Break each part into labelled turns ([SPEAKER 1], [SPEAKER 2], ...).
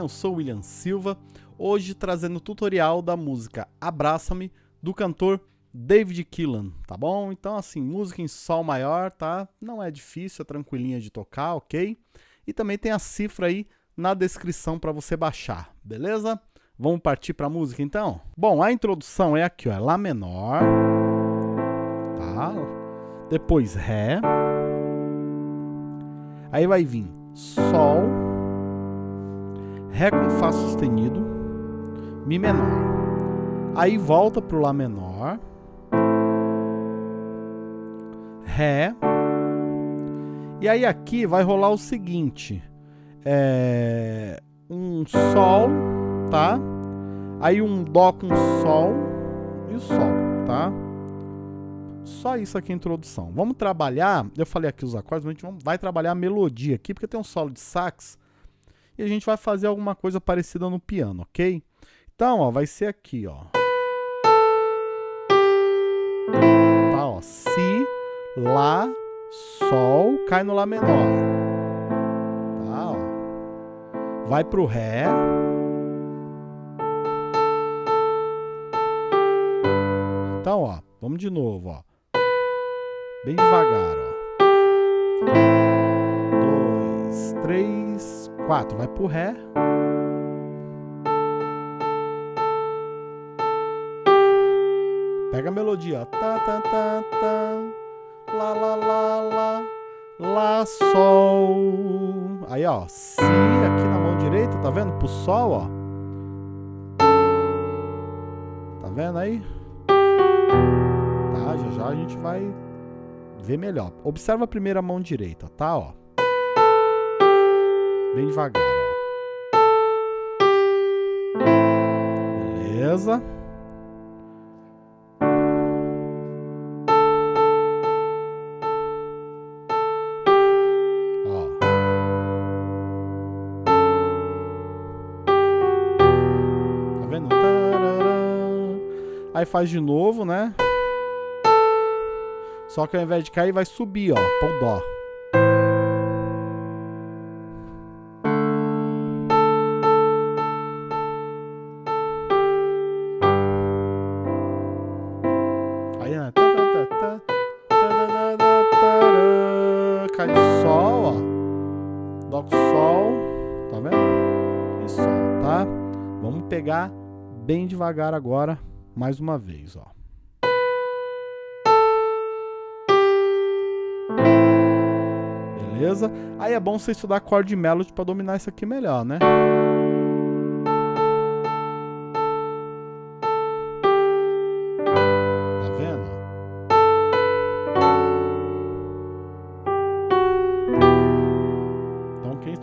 [SPEAKER 1] Bem? Eu sou o William Silva, hoje trazendo o tutorial da música Abraça-me, do cantor David Keelan, tá bom? Então assim, música em sol maior, tá? Não é difícil, é tranquilinha de tocar, ok? E também tem a cifra aí na descrição para você baixar, beleza? Vamos partir para a música então? Bom, a introdução é aqui, ó, é Lá menor, tá? Depois Ré, aí vai vir Sol, Ré com Fá sustenido, Mi menor. Aí volta para o Lá menor, Ré, e aí aqui vai rolar o seguinte, é, um Sol, tá? Aí um Dó com Sol e o Sol, tá? Só isso aqui é a introdução. Vamos trabalhar, eu falei aqui os acordes, mas a gente vai trabalhar a melodia aqui, porque tem um solo de sax, e a gente vai fazer alguma coisa parecida no piano, ok? Então, ó, vai ser aqui, ó. Tá, ó, Si, Lá, Sol, cai no Lá menor. Tá, ó. Vai pro Ré. Então, ó, vamos de novo, ó. Bem devagar, ó. Dois, três, quatro. Vai pro Ré. Pega a melodia. Tá, tá, tá, tá. Lá, lá, lá, lá. Lá, Sol. Aí, ó. Si aqui na mão direita, tá vendo? Pro Sol, ó. Tá vendo aí? Tá, já já a gente vai ver melhor. Observa a primeira mão direita, tá? Ó. Bem devagar. Beleza. Ó. Tá vendo? Aí faz de novo, né? Só que ao invés de cair, vai subir, ó, pro dó. Bem devagar agora, mais uma vez, ó. Beleza? Aí é bom você estudar acorde melody para dominar isso aqui melhor, né? Tá?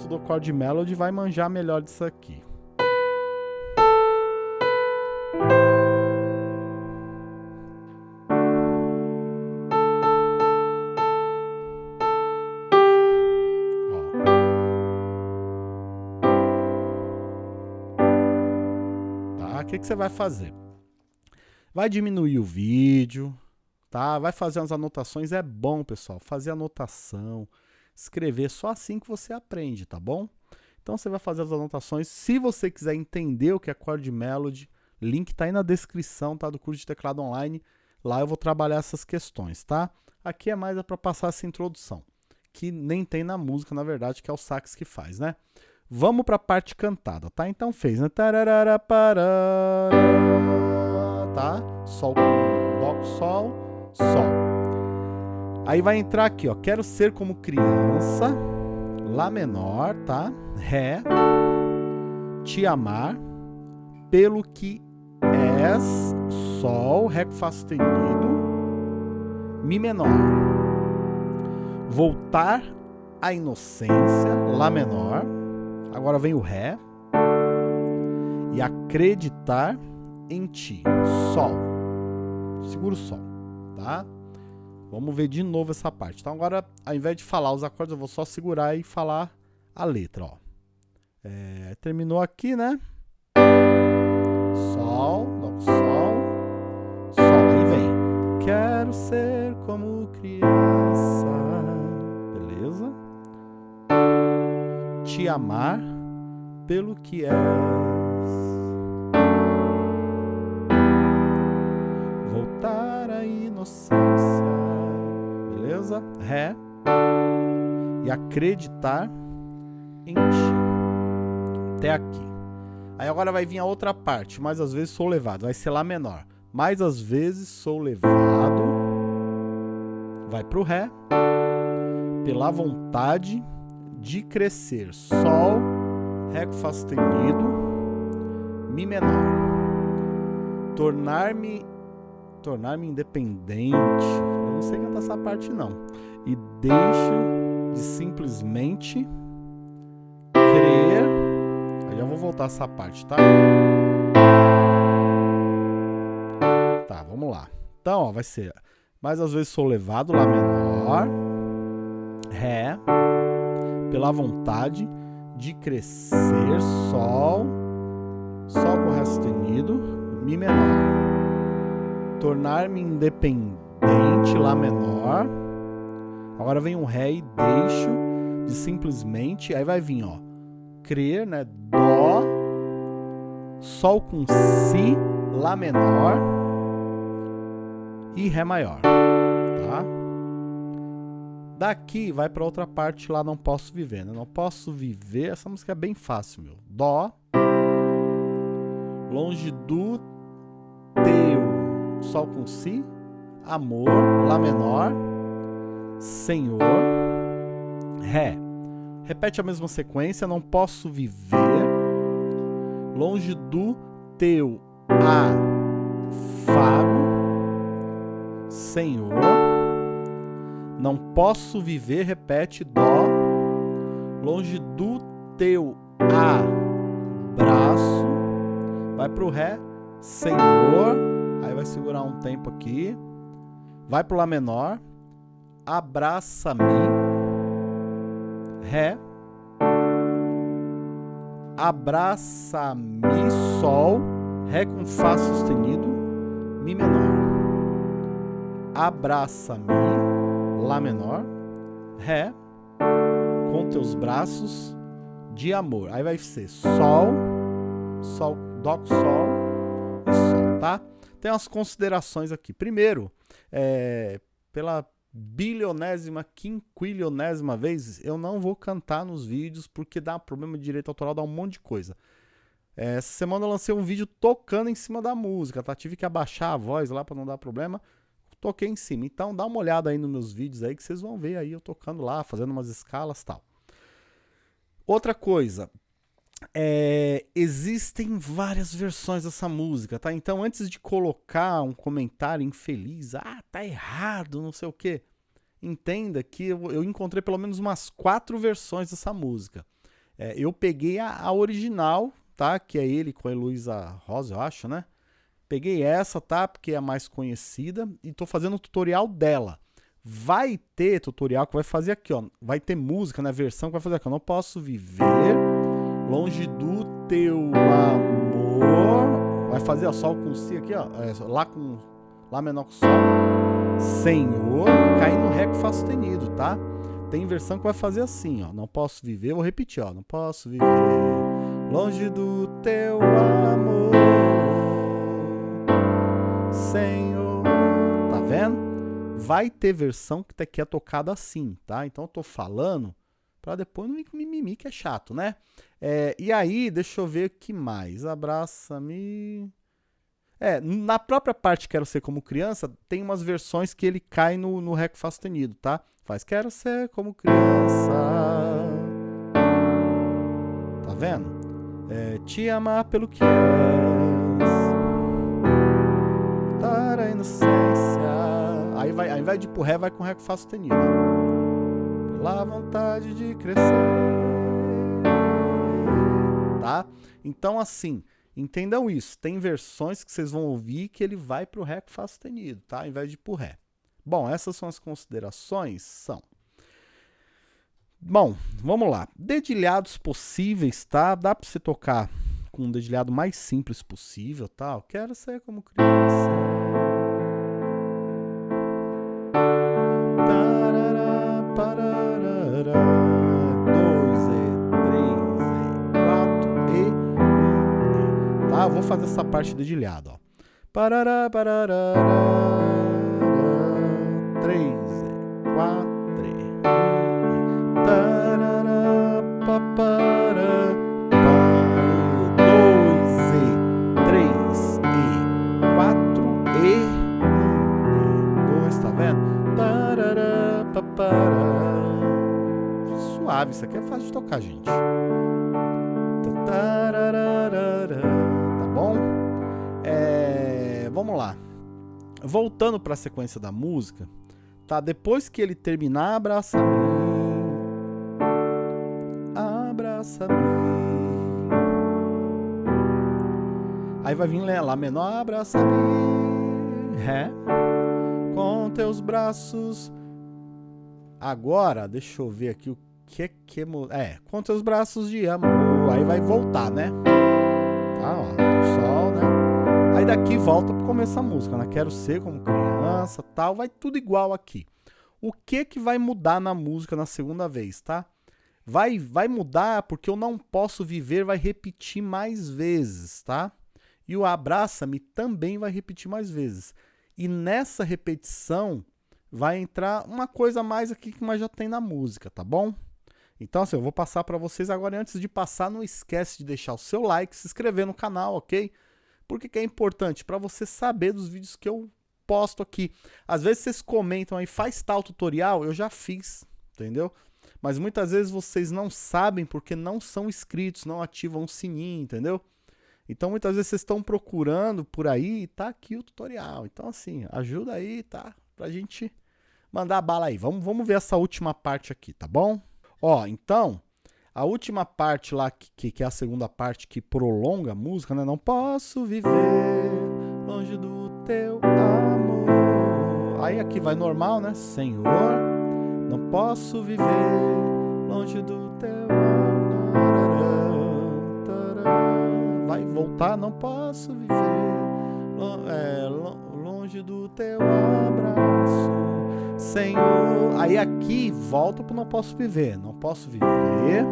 [SPEAKER 1] Então acorde melody vai manjar melhor disso aqui. Que, você vai fazer? Vai diminuir o vídeo, tá? Vai fazer umas anotações. É bom, pessoal, fazer anotação, escrever. Só assim que você aprende, tá bom? Então você vai fazer as anotações. Se você quiser entender o que é chord melody, link tá aí na descrição, tá? Do curso de teclado online. Lá eu vou trabalhar essas questões, tá? Aqui é mais é para passar essa introdução, que nem tem na música, na verdade, que é o sax que faz, né? Vamos para a parte cantada, tá? Então fez, né? Tá? Sol dó sol, sol. Aí vai entrar aqui, ó. Quero ser como criança, lá menor, tá? Ré, te amar, pelo que és, sol, ré com fá sustenido, mi menor. Voltar à inocência, lá menor. Agora vem o Ré. E acreditar em ti. Sol. Segura o Sol, tá? Vamos ver de novo essa parte. Então agora, ao invés de falar os acordes, eu vou só segurar e falar a letra, ó. É, terminou aqui, né? Sol, com Sol, Sol. Aí vem. Quero ser como criança. Te amar pelo que és. Voltar à inocência. Beleza? Ré. E acreditar em ti. Até aqui. Aí agora vai vir a outra parte. Mais às vezes sou levado. Vai ser Lá menor. Mais às vezes sou levado. Vai pro Ré. Pela vontade de crescer. Sol, Ré com Fá sustenido, Mi menor. Tornar-me tornar-me independente. Eu não sei cantar essa parte não. E deixo de simplesmente crer. Aí já vou voltar essa parte, tá? Tá, vamos lá. Então, ó, vai ser mais às vezes sou levado lá menor, ré, pela vontade de crescer, sol, sol com ré sustenido, mi menor. Tornar-me independente, lá menor. Agora vem um ré e deixo de simplesmente, aí vai vir, ó, crer, né, dó, sol com si, lá menor e ré maior, tá? Daqui vai para outra parte lá, não posso viver, né? Não posso viver, essa música é bem fácil, meu. Dó, longe do teu, sol com si, amor, lá menor, senhor, ré. Repete a mesma sequência, não posso viver, longe do teu, afago, senhor, não posso viver, repete, dó, longe do teu abraço. Vai pro ré, Senhor. Aí vai segurar um tempo aqui. Vai pro lá menor. Abraça-me. Ré. Abraça-me, sol. Ré com Fá sustenido. Mi menor. Abraça-me Lá menor, Ré, com teus braços de amor. Aí vai ser Sol, Sol, Dó, Sol e Sol, tá? Tem umas considerações aqui. Primeiro, é, pela bilionésima, quinquilionésima vez, eu não vou cantar nos vídeos porque dá problema de direito autoral, dá um monte de coisa. É, essa semana eu lancei um vídeo tocando em cima da música, tá? Tive que abaixar a voz lá para não dar problema toquei em cima. Então dá uma olhada aí nos meus vídeos aí que vocês vão ver aí eu tocando lá, fazendo umas escalas tal. Outra coisa, é, existem várias versões dessa música, tá? Então antes de colocar um comentário infeliz, ah, tá errado, não sei o que, entenda que eu, eu, encontrei pelo menos umas quatro versões dessa música. É, eu peguei a, a, original, tá? Que é ele com a Heloísa Rosa, eu acho, né? Peguei essa, tá? Porque é a mais conhecida e tô fazendo o tutorial dela. Vai ter tutorial que vai fazer aqui, ó. Vai ter música na né? versão que vai fazer aqui. Eu não posso viver longe do teu amor. Vai fazer, ó, sol com si aqui, ó. É, lá com lá menor com sol. Senhor, cai no ré com fá sustenido, tá? Tem versão que vai fazer assim, ó. Não posso viver, vou repetir, ó. Não posso viver longe do teu amor. Senhor. Tá vendo? Vai ter versão que, que é tocada assim, tá? Então eu tô falando para depois não vir com mimimi, que é chato, né? É, e aí, deixa eu ver o que mais. Abraça-me. É, na própria parte Quero Ser Como Criança, tem umas versões que ele cai no, no Ré sustenido, tá? Faz Quero Ser Como Criança. Tá vendo? É, te amar pelo que és a inocência. Aí vai, ao invés de pro ré, vai com ré com fá sustenido. Pela vontade de crescer. Tá? Então, assim, entendam isso. Tem versões que vocês vão ouvir que ele vai pro ré com fá sustenido, tá? Ao invés de pro ré. Bom, essas são as considerações. São. Bom, vamos lá. Dedilhados possíveis, tá? Dá para você tocar com um dedilhado mais simples possível, tá? Eu quero ser como criança. Eu vou fazer essa parte dedilhada, ó. Parará, parará, três, quatro, tarará, papará, dois e três e quatro e dois, tá vendo? Tarará, papará. Suave, isso aqui é fácil de tocar, gente. Vamos lá. Voltando para a sequência da música, tá? Depois que ele terminar, abraça-me. Abraça-me. Aí vai vir Lá menor, abraça-me. Ré. Com teus braços. Agora, deixa eu ver aqui o que que é, com teus braços de amor. Aí vai voltar, né? Tá, ó, né? Aí daqui volta pro começo da música, né? Quero ser como criança, tal, vai tudo igual aqui. O que que vai mudar na música na segunda vez, tá? Vai vai mudar porque eu não posso viver vai repetir mais vezes, tá? E o abraça-me também vai repetir mais vezes. E nessa repetição vai entrar uma coisa a mais aqui que mais já tem na música, tá bom? Então, assim, eu vou passar para vocês agora. E antes de passar, não esquece de deixar o seu like, se inscrever no canal, ok? Por que, que é importante? Para você saber dos vídeos que eu posto aqui. Às vezes vocês comentam aí, faz tal tutorial, eu já fiz, entendeu? Mas muitas vezes vocês não sabem porque não são inscritos, não ativam o sininho, entendeu? Então muitas vezes vocês estão procurando por aí e tá aqui o tutorial. Então assim, ajuda aí, tá? Pra gente mandar bala aí. Vamos, vamos ver essa última parte aqui, tá bom? Ó, então, a última parte lá, que, que é a segunda parte que prolonga a música, né? Não posso viver longe do teu amor. Aí aqui vai normal, né? Senhor, não posso viver longe do teu amor. Vai voltar, não posso viver é, longe do teu abraço. Senhor. Aí aqui volta para não posso viver. Não posso viver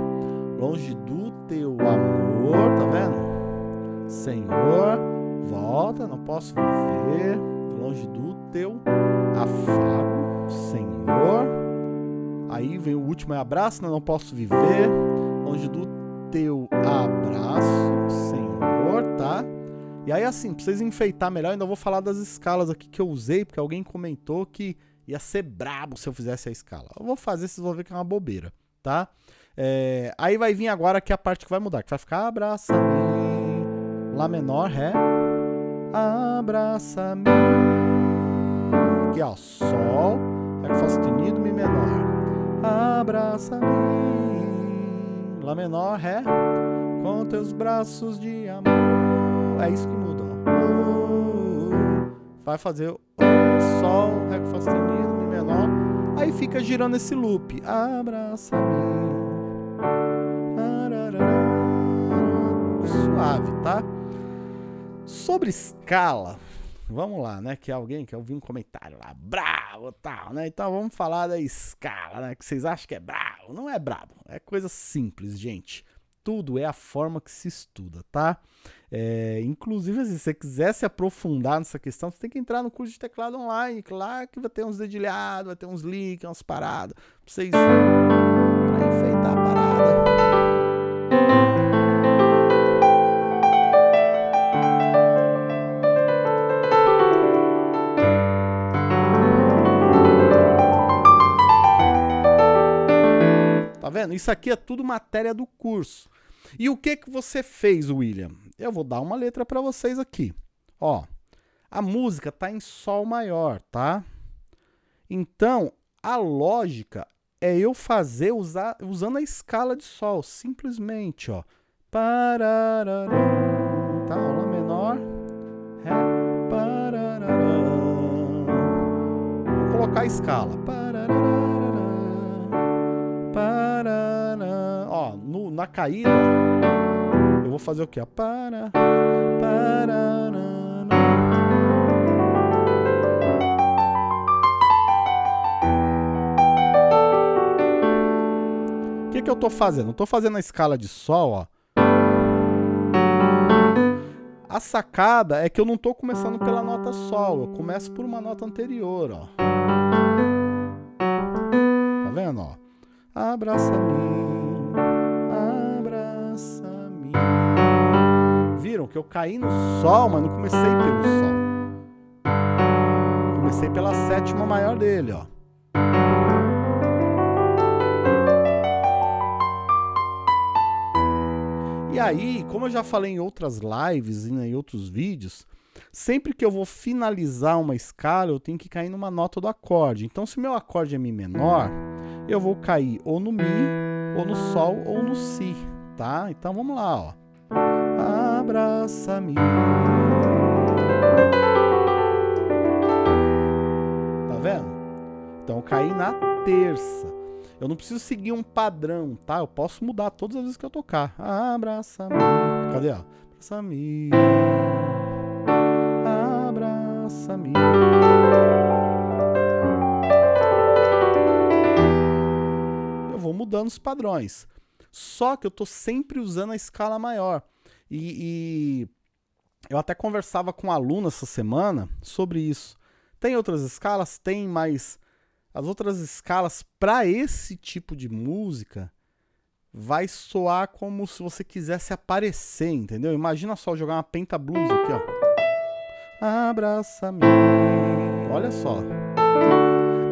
[SPEAKER 1] longe do teu amor, tá vendo? Senhor, volta, não posso viver longe do teu afago, Senhor. Aí vem o último é abraço, né? não posso viver longe do teu abraço, Senhor, tá? E aí assim, pra vocês enfeitar melhor, ainda vou falar das escalas aqui que eu usei, porque alguém comentou que Ia ser brabo se eu fizesse a escala. Eu vou fazer, vocês vão ver que é uma bobeira, tá? É, aí vai vir agora que é a parte que vai mudar, que vai ficar abraça-me, Lá menor, Ré, abraça-me. Aqui, ó, Sol, Ré Fá sustenido, Mi menor, abraça-me, Lá menor, Ré, com teus braços de amor. É isso que muda, ó. Vai fazer o Sol, Ré Fá sustenido, Mi menor. Aí fica girando esse loop. Abraça-me. Suave, tá? Sobre escala, vamos lá, né? Que alguém que eu vi um comentário lá, bravo tal, né? Então vamos falar da escala, né? Que vocês acham que é bravo. Não é bravo, é coisa simples, gente tudo é a forma que se estuda, tá? É, inclusive, se você quiser se aprofundar nessa questão, você tem que entrar no curso de teclado online, claro que vai ter uns dedilhados, vai ter uns links, umas paradas, pra vocês pra enfeitar a parada. Vendo? Isso aqui é tudo matéria do curso. E o que que você fez, William? Eu vou dar uma letra para vocês aqui. Ó, a música tá em sol maior, tá? Então, a lógica é eu fazer usar, usando a escala de sol, simplesmente, ó. Parararã, tá? Lá menor, ré. Vou colocar a escala. Na caída eu vou fazer o quê? Para, para, O que, que eu tô fazendo? Eu tô fazendo a escala de sol, ó. A sacada é que eu não tô começando pela nota sol, eu começo por uma nota anterior, ó. Tá vendo, ó? Abraça-me. Viram que eu caí no sol, mas não comecei pelo sol. Comecei pela sétima maior dele, ó. E aí, como eu já falei em outras lives e em outros vídeos, sempre que eu vou finalizar uma escala, eu tenho que cair numa nota do acorde. Então, se meu acorde é Mi menor, eu vou cair ou no Mi, ou no Sol, ou no Si, tá? Então, vamos lá, ó. Abraça-me. Tá vendo? Então, eu caí na terça. Eu não preciso seguir um padrão, tá? Eu posso mudar todas as vezes que eu tocar. Abraça-me. Cadê? Abraça-me. Abraça-me. Eu vou mudando os padrões. Só que eu tô sempre usando a escala maior. E, e eu até conversava com um aluno essa semana sobre isso. Tem outras escalas? Tem, mas as outras escalas para esse tipo de música vai soar como se você quisesse aparecer, entendeu? Imagina só jogar uma penta blues aqui, ó. Abraça-me. Olha só.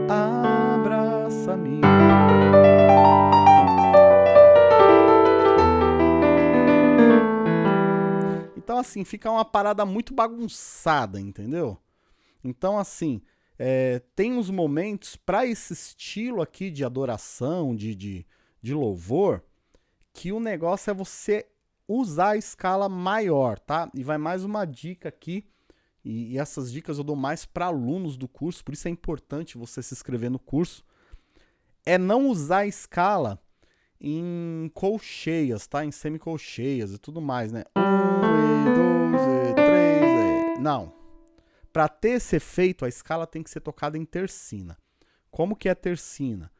[SPEAKER 1] Abraça-me. Assim, fica uma parada muito bagunçada, entendeu? Então assim, é, tem uns momentos para esse estilo aqui de adoração, de, de, de louvor, que o negócio é você usar a escala maior, tá? E vai mais uma dica aqui, e, e essas dicas eu dou mais para alunos do curso, por isso é importante você se inscrever no curso, é não usar a escala em colcheias, tá? Em semicolcheias e tudo mais, né? Um, e dois, e três, e... Não, para ter esse efeito, a escala tem que ser tocada em tercina. Como que é tercina?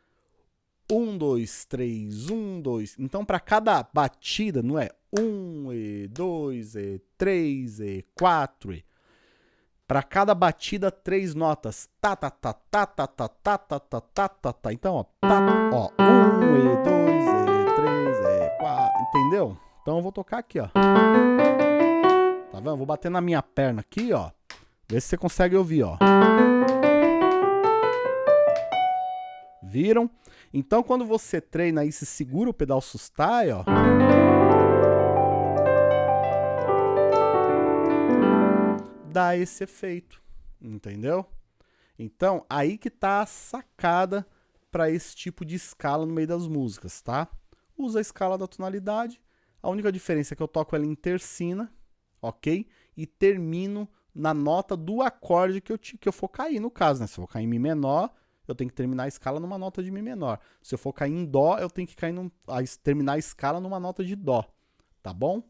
[SPEAKER 1] 1, 2, 3, 1, 2. Então, para cada batida, não é 1, e 2, e 3, e 4, e. Para cada batida, três notas. Tá, tá, tá, tá, tá, tá, tá, tá, tá, tá, tá, tá. Então, ó, tá, ó, 1, e 2, e 3, e 4. Entendeu? Então, eu vou tocar aqui, ó. Tá vendo? Vou bater na minha perna aqui, ó. Vê se você consegue ouvir, ó. Viram? Então, quando você treina e se segura o pedal sustai, ó. Dá esse efeito, entendeu? Então, aí que tá a sacada para esse tipo de escala no meio das músicas, tá? Usa a escala da tonalidade. A única diferença é que eu toco ela em tercina, ok? E termino na nota do acorde que eu, que eu for cair, no caso, né? Se eu for cair em Mi menor, eu tenho que terminar a escala numa nota de Mi menor. Se eu for cair em Dó, eu tenho que cair num, a, terminar a escala numa nota de Dó, tá bom?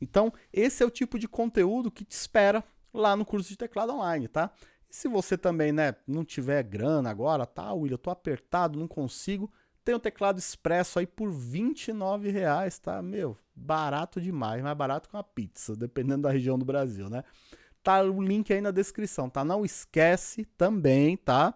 [SPEAKER 1] Então, esse é o tipo de conteúdo que te espera lá no curso de teclado online, tá? E se você também, né, não tiver grana agora, tá, William, eu tô apertado, não consigo, tem o teclado expresso aí por 29 reais, tá? Meu, barato demais, mais barato que uma pizza, dependendo da região do Brasil, né? Tá o link aí na descrição, tá? Não esquece também, tá?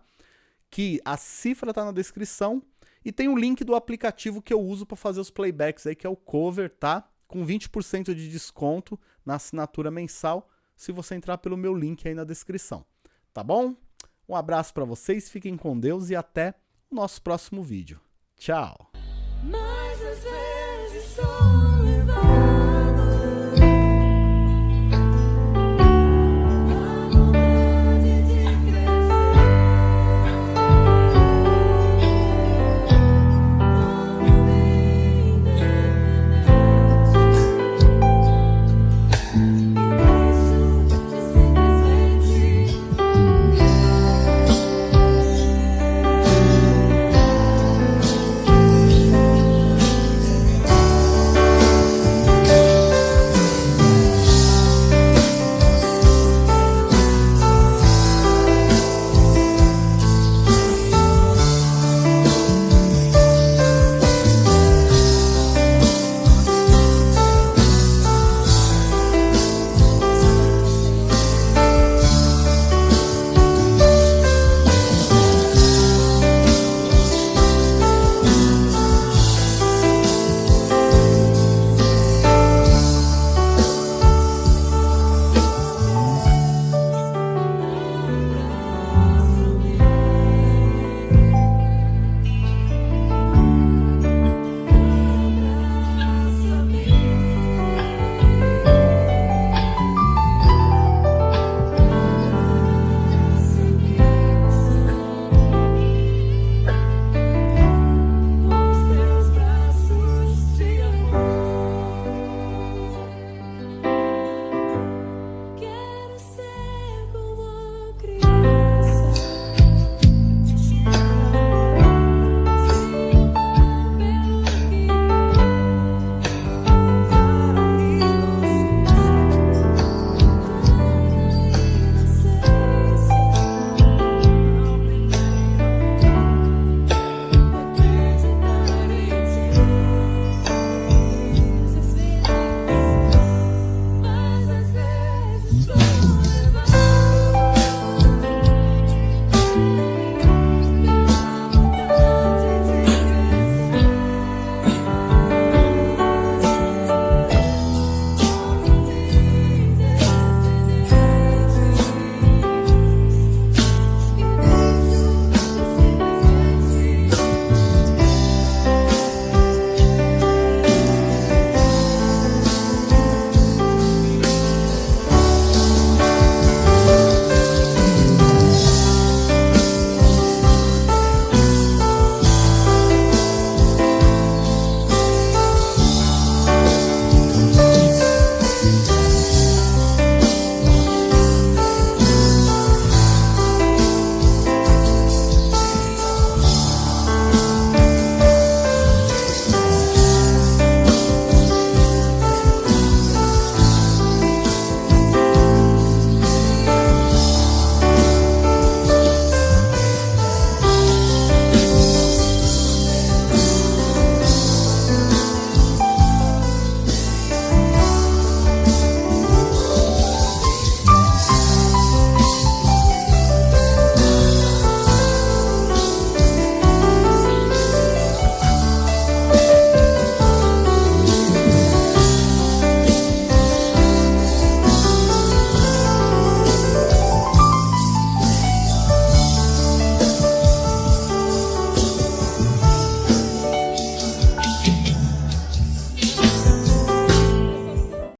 [SPEAKER 1] Que a cifra tá na descrição e tem o link do aplicativo que eu uso para fazer os playbacks aí, que é o Cover, tá? Com 20% de desconto na assinatura mensal, se você entrar pelo meu link aí na descrição. Tá bom? Um abraço para vocês, fiquem com Deus e até o nosso próximo vídeo. Tchau!